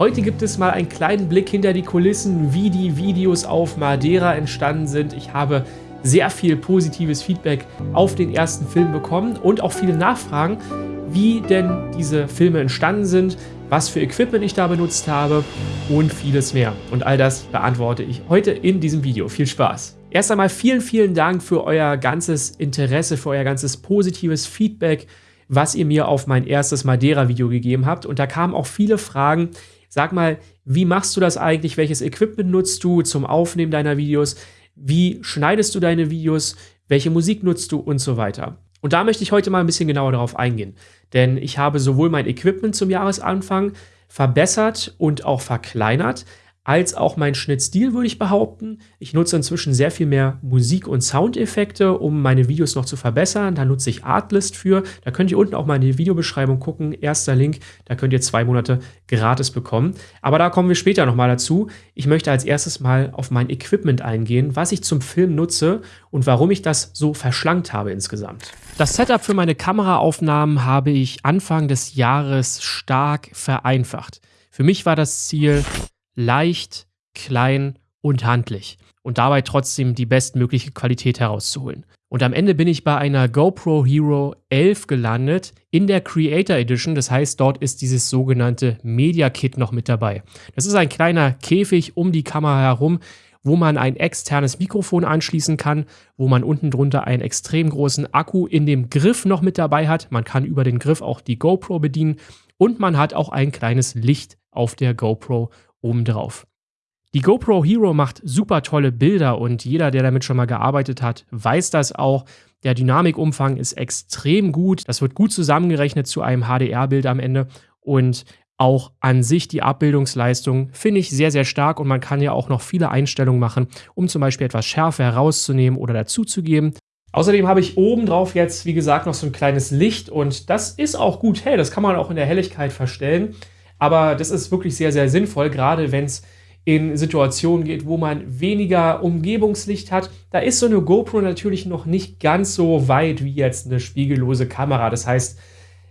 Heute gibt es mal einen kleinen Blick hinter die Kulissen, wie die Videos auf Madeira entstanden sind. Ich habe sehr viel positives Feedback auf den ersten Film bekommen und auch viele Nachfragen, wie denn diese Filme entstanden sind, was für Equipment ich da benutzt habe und vieles mehr. Und all das beantworte ich heute in diesem Video. Viel Spaß! Erst einmal vielen, vielen Dank für euer ganzes Interesse, für euer ganzes positives Feedback, was ihr mir auf mein erstes Madeira-Video gegeben habt. Und da kamen auch viele Fragen. Sag mal, wie machst du das eigentlich? Welches Equipment nutzt du zum Aufnehmen deiner Videos? Wie schneidest du deine Videos? Welche Musik nutzt du und so weiter? Und da möchte ich heute mal ein bisschen genauer darauf eingehen. Denn ich habe sowohl mein Equipment zum Jahresanfang verbessert und auch verkleinert, als auch mein Schnittstil, würde ich behaupten. Ich nutze inzwischen sehr viel mehr Musik- und Soundeffekte, um meine Videos noch zu verbessern. Da nutze ich Artlist für. Da könnt ihr unten auch mal in die Videobeschreibung gucken. Erster Link, da könnt ihr zwei Monate gratis bekommen. Aber da kommen wir später nochmal dazu. Ich möchte als erstes mal auf mein Equipment eingehen, was ich zum Film nutze und warum ich das so verschlankt habe insgesamt. Das Setup für meine Kameraaufnahmen habe ich Anfang des Jahres stark vereinfacht. Für mich war das Ziel, leicht, klein und handlich und dabei trotzdem die bestmögliche Qualität herauszuholen. Und am Ende bin ich bei einer GoPro Hero 11 gelandet in der Creator Edition. Das heißt, dort ist dieses sogenannte Media Kit noch mit dabei. Das ist ein kleiner Käfig um die Kamera herum, wo man ein externes Mikrofon anschließen kann, wo man unten drunter einen extrem großen Akku in dem Griff noch mit dabei hat. Man kann über den Griff auch die GoPro bedienen und man hat auch ein kleines Licht auf der GoPro obendrauf. Die GoPro Hero macht super tolle Bilder und jeder, der damit schon mal gearbeitet hat, weiß das auch. Der Dynamikumfang ist extrem gut. Das wird gut zusammengerechnet zu einem HDR-Bild am Ende. Und auch an sich die Abbildungsleistung finde ich sehr, sehr stark und man kann ja auch noch viele Einstellungen machen, um zum Beispiel etwas Schärfe herauszunehmen oder dazuzugeben. Außerdem habe ich oben drauf jetzt, wie gesagt, noch so ein kleines Licht und das ist auch gut hell. Das kann man auch in der Helligkeit verstellen. Aber das ist wirklich sehr, sehr sinnvoll, gerade wenn es in Situationen geht, wo man weniger Umgebungslicht hat. Da ist so eine GoPro natürlich noch nicht ganz so weit wie jetzt eine spiegellose Kamera. Das heißt,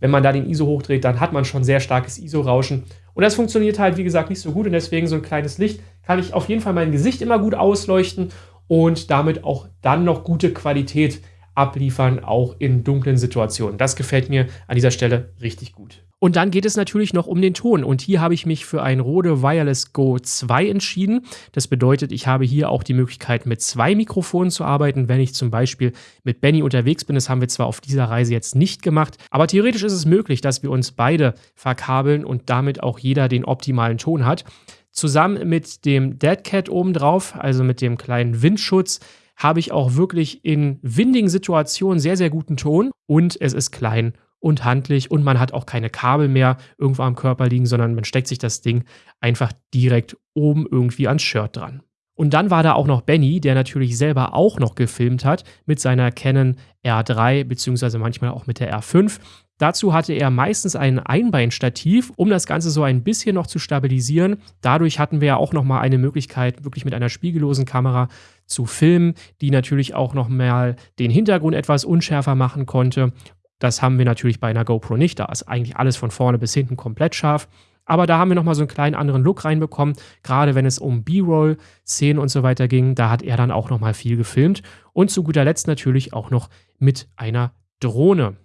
wenn man da den ISO hochdreht, dann hat man schon sehr starkes ISO-Rauschen. Und das funktioniert halt, wie gesagt, nicht so gut. Und deswegen so ein kleines Licht kann ich auf jeden Fall mein Gesicht immer gut ausleuchten und damit auch dann noch gute Qualität abliefern, auch in dunklen Situationen. Das gefällt mir an dieser Stelle richtig gut. Und dann geht es natürlich noch um den Ton. Und hier habe ich mich für ein Rode Wireless Go 2 entschieden. Das bedeutet, ich habe hier auch die Möglichkeit, mit zwei Mikrofonen zu arbeiten, wenn ich zum Beispiel mit Benny unterwegs bin. Das haben wir zwar auf dieser Reise jetzt nicht gemacht, aber theoretisch ist es möglich, dass wir uns beide verkabeln und damit auch jeder den optimalen Ton hat. Zusammen mit dem Dead Cat obendrauf, also mit dem kleinen Windschutz, habe ich auch wirklich in windigen Situationen sehr, sehr guten Ton und es ist klein und handlich und man hat auch keine Kabel mehr irgendwo am Körper liegen, sondern man steckt sich das Ding einfach direkt oben irgendwie ans Shirt dran. Und dann war da auch noch Benny, der natürlich selber auch noch gefilmt hat mit seiner Canon R3 beziehungsweise manchmal auch mit der R5. Dazu hatte er meistens ein Einbeinstativ, um das Ganze so ein bisschen noch zu stabilisieren. Dadurch hatten wir ja auch nochmal eine Möglichkeit, wirklich mit einer spiegellosen Kamera zu filmen, die natürlich auch nochmal den Hintergrund etwas unschärfer machen konnte das haben wir natürlich bei einer GoPro nicht. Da ist eigentlich alles von vorne bis hinten komplett scharf. Aber da haben wir nochmal so einen kleinen anderen Look reinbekommen. Gerade wenn es um B-Roll-Szenen und so weiter ging, da hat er dann auch nochmal viel gefilmt. Und zu guter Letzt natürlich auch noch mit einer Drohne.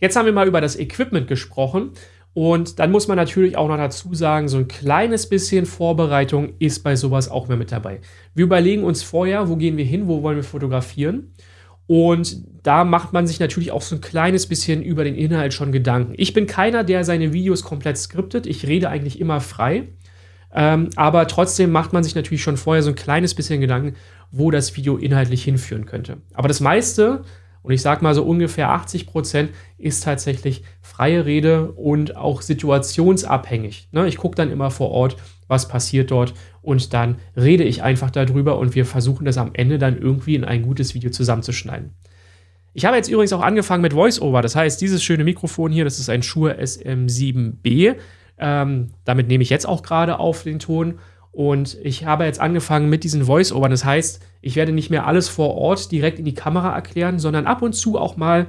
Jetzt haben wir mal über das Equipment gesprochen. Und dann muss man natürlich auch noch dazu sagen, so ein kleines bisschen Vorbereitung ist bei sowas auch mehr mit dabei. Wir überlegen uns vorher, wo gehen wir hin, wo wollen wir fotografieren. Und da macht man sich natürlich auch so ein kleines bisschen über den Inhalt schon Gedanken. Ich bin keiner, der seine Videos komplett skriptet. Ich rede eigentlich immer frei. Ähm, aber trotzdem macht man sich natürlich schon vorher so ein kleines bisschen Gedanken, wo das Video inhaltlich hinführen könnte. Aber das meiste, und ich sage mal so ungefähr 80 Prozent, ist tatsächlich freie Rede und auch situationsabhängig. Ne? Ich gucke dann immer vor Ort, was passiert dort und dann rede ich einfach darüber und wir versuchen das am Ende dann irgendwie in ein gutes Video zusammenzuschneiden. Ich habe jetzt übrigens auch angefangen mit VoiceOver, das heißt, dieses schöne Mikrofon hier, das ist ein Shure SM7B. Ähm, damit nehme ich jetzt auch gerade auf den Ton und ich habe jetzt angefangen mit diesen Voice-Overn. Das heißt, ich werde nicht mehr alles vor Ort direkt in die Kamera erklären, sondern ab und zu auch mal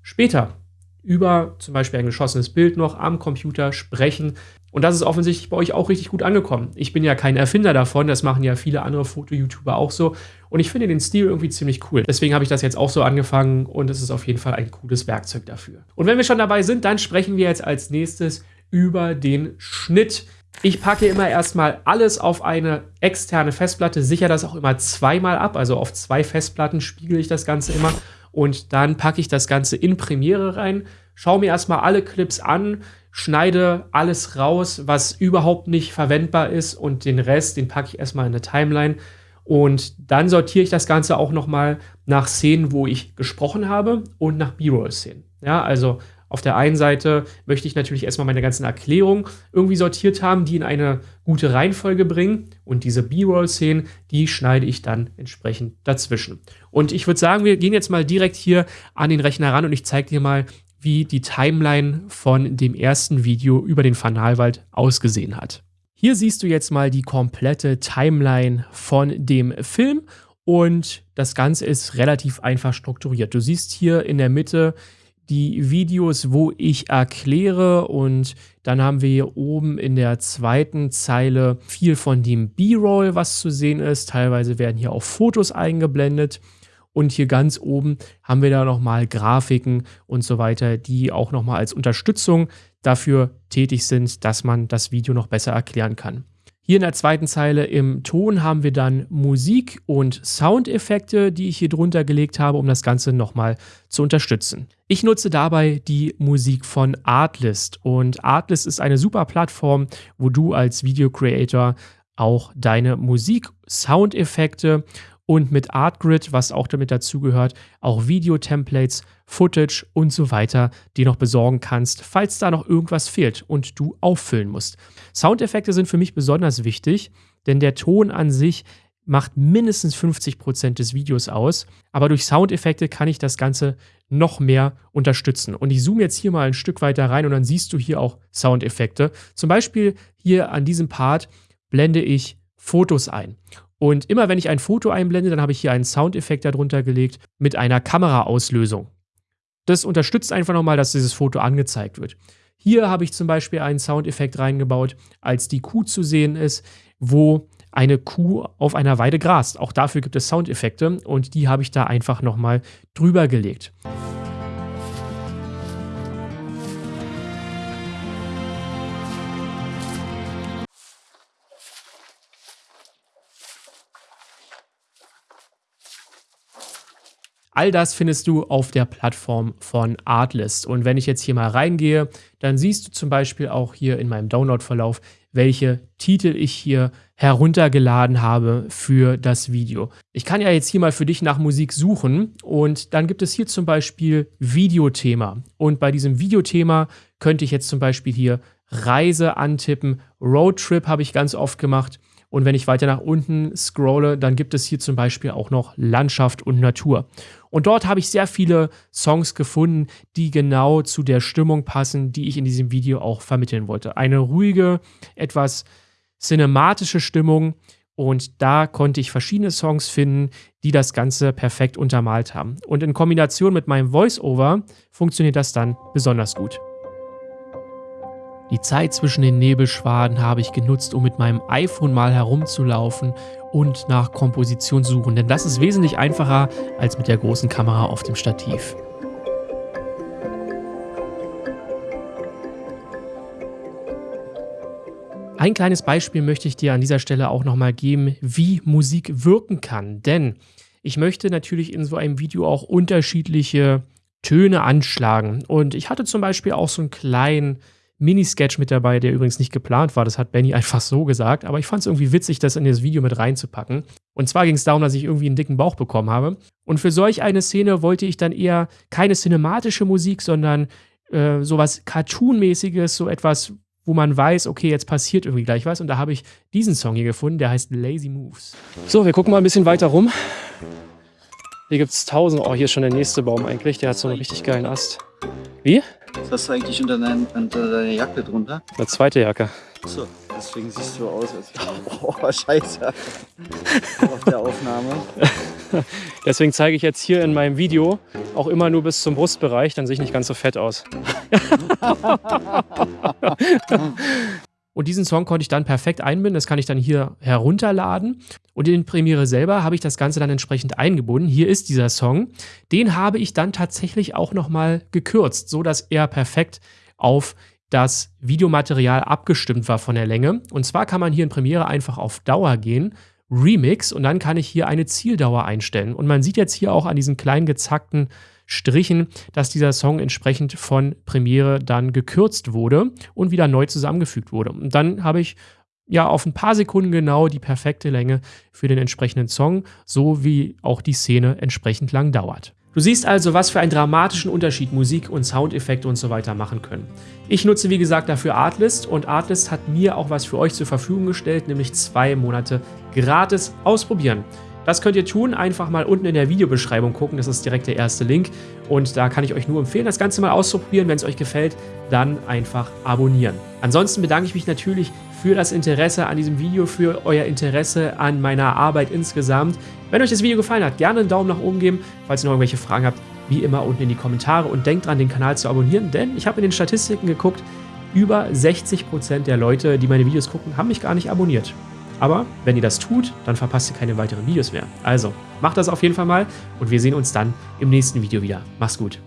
später über zum Beispiel ein geschossenes Bild noch am Computer sprechen. Und das ist offensichtlich bei euch auch richtig gut angekommen. Ich bin ja kein Erfinder davon, das machen ja viele andere Foto-YouTuber auch so. Und ich finde den Stil irgendwie ziemlich cool. Deswegen habe ich das jetzt auch so angefangen und es ist auf jeden Fall ein cooles Werkzeug dafür. Und wenn wir schon dabei sind, dann sprechen wir jetzt als nächstes über den Schnitt. Ich packe immer erstmal alles auf eine externe Festplatte, sichere das auch immer zweimal ab, also auf zwei Festplatten spiegele ich das Ganze immer und dann packe ich das Ganze in Premiere rein, schaue mir erstmal alle Clips an, schneide alles raus, was überhaupt nicht verwendbar ist und den Rest, den packe ich erstmal in eine Timeline und dann sortiere ich das Ganze auch nochmal nach Szenen, wo ich gesprochen habe und nach B-Roll-Szenen. Ja, also auf der einen Seite möchte ich natürlich erstmal meine ganzen Erklärungen irgendwie sortiert haben, die in eine gute Reihenfolge bringen. Und diese B-Roll-Szenen, die schneide ich dann entsprechend dazwischen. Und ich würde sagen, wir gehen jetzt mal direkt hier an den Rechner ran und ich zeige dir mal, wie die Timeline von dem ersten Video über den Fanalwald ausgesehen hat. Hier siehst du jetzt mal die komplette Timeline von dem Film und das Ganze ist relativ einfach strukturiert. Du siehst hier in der Mitte die Videos, wo ich erkläre und dann haben wir hier oben in der zweiten Zeile viel von dem B-Roll, was zu sehen ist. Teilweise werden hier auch Fotos eingeblendet und hier ganz oben haben wir da nochmal Grafiken und so weiter, die auch nochmal als Unterstützung dafür tätig sind, dass man das Video noch besser erklären kann. Hier in der zweiten Zeile im Ton haben wir dann Musik und Soundeffekte, die ich hier drunter gelegt habe, um das Ganze nochmal zu unterstützen. Ich nutze dabei die Musik von Artlist und Artlist ist eine super Plattform, wo du als Video Creator auch deine Musik, Soundeffekte und mit Artgrid, was auch damit dazugehört, auch Video-Templates, Footage und so weiter, die noch besorgen kannst, falls da noch irgendwas fehlt und du auffüllen musst. Soundeffekte sind für mich besonders wichtig, denn der Ton an sich macht mindestens 50% des Videos aus, aber durch Soundeffekte kann ich das Ganze noch mehr unterstützen. Und ich zoome jetzt hier mal ein Stück weiter rein und dann siehst du hier auch Soundeffekte. Zum Beispiel hier an diesem Part blende ich Fotos ein. Und immer wenn ich ein Foto einblende, dann habe ich hier einen Soundeffekt darunter gelegt mit einer Kameraauslösung. Das unterstützt einfach nochmal, dass dieses Foto angezeigt wird. Hier habe ich zum Beispiel einen Soundeffekt reingebaut, als die Kuh zu sehen ist, wo eine Kuh auf einer Weide grast. Auch dafür gibt es Soundeffekte und die habe ich da einfach nochmal drüber gelegt. All das findest du auf der Plattform von Artlist. Und wenn ich jetzt hier mal reingehe, dann siehst du zum Beispiel auch hier in meinem Download-Verlauf, welche Titel ich hier heruntergeladen habe für das Video. Ich kann ja jetzt hier mal für dich nach Musik suchen und dann gibt es hier zum Beispiel Videothema. Und bei diesem Videothema könnte ich jetzt zum Beispiel hier Reise antippen. Roadtrip habe ich ganz oft gemacht. Und wenn ich weiter nach unten scrolle, dann gibt es hier zum Beispiel auch noch Landschaft und Natur. Und dort habe ich sehr viele Songs gefunden, die genau zu der Stimmung passen, die ich in diesem Video auch vermitteln wollte. Eine ruhige, etwas cinematische Stimmung. Und da konnte ich verschiedene Songs finden, die das Ganze perfekt untermalt haben. Und in Kombination mit meinem Voice-Over funktioniert das dann besonders gut. Die Zeit zwischen den Nebelschwaden habe ich genutzt, um mit meinem iPhone mal herumzulaufen und nach Komposition suchen, denn das ist wesentlich einfacher als mit der großen Kamera auf dem Stativ. Ein kleines Beispiel möchte ich dir an dieser Stelle auch nochmal geben, wie Musik wirken kann, denn ich möchte natürlich in so einem Video auch unterschiedliche Töne anschlagen. Und ich hatte zum Beispiel auch so einen kleinen Minisketch mit dabei, der übrigens nicht geplant war. Das hat Benny einfach so gesagt. Aber ich fand es irgendwie witzig, das in das Video mit reinzupacken. Und zwar ging es darum, dass ich irgendwie einen dicken Bauch bekommen habe. Und für solch eine Szene wollte ich dann eher keine cinematische Musik, sondern äh, sowas Cartoon-mäßiges, so etwas, wo man weiß, okay, jetzt passiert irgendwie gleich was. Und da habe ich diesen Song hier gefunden, der heißt Lazy Moves. So, wir gucken mal ein bisschen weiter rum. Hier gibt es tausend. Oh, hier ist schon der nächste Baum eigentlich. Der hat so einen richtig geilen Ast. Wie? Was hast du eigentlich unter, dein, unter deiner Jacke drunter? Eine zweite Jacke. Achso, deswegen siehst du aus, als oh, scheiße. Auf der Aufnahme. Deswegen zeige ich jetzt hier in meinem Video auch immer nur bis zum Brustbereich, dann sehe ich nicht ganz so fett aus. Und diesen Song konnte ich dann perfekt einbinden. Das kann ich dann hier herunterladen. Und in Premiere selber habe ich das Ganze dann entsprechend eingebunden. Hier ist dieser Song. Den habe ich dann tatsächlich auch nochmal gekürzt, so dass er perfekt auf das Videomaterial abgestimmt war von der Länge. Und zwar kann man hier in Premiere einfach auf Dauer gehen, Remix, und dann kann ich hier eine Zieldauer einstellen. Und man sieht jetzt hier auch an diesen kleinen gezackten Strichen, dass dieser Song entsprechend von Premiere dann gekürzt wurde und wieder neu zusammengefügt wurde. Und dann habe ich ja auf ein paar Sekunden genau die perfekte Länge für den entsprechenden Song, so wie auch die Szene entsprechend lang dauert. Du siehst also, was für einen dramatischen Unterschied Musik und Soundeffekte und so weiter machen können. Ich nutze wie gesagt dafür Artlist und Artlist hat mir auch was für euch zur Verfügung gestellt, nämlich zwei Monate gratis ausprobieren. Das könnt ihr tun, einfach mal unten in der Videobeschreibung gucken, das ist direkt der erste Link und da kann ich euch nur empfehlen, das Ganze mal auszuprobieren. Wenn es euch gefällt, dann einfach abonnieren. Ansonsten bedanke ich mich natürlich für das Interesse an diesem Video, für euer Interesse an meiner Arbeit insgesamt. Wenn euch das Video gefallen hat, gerne einen Daumen nach oben geben. Falls ihr noch irgendwelche Fragen habt, wie immer unten in die Kommentare und denkt dran, den Kanal zu abonnieren, denn ich habe in den Statistiken geguckt, über 60% der Leute, die meine Videos gucken, haben mich gar nicht abonniert. Aber wenn ihr das tut, dann verpasst ihr keine weiteren Videos mehr. Also, macht das auf jeden Fall mal und wir sehen uns dann im nächsten Video wieder. Mach's gut.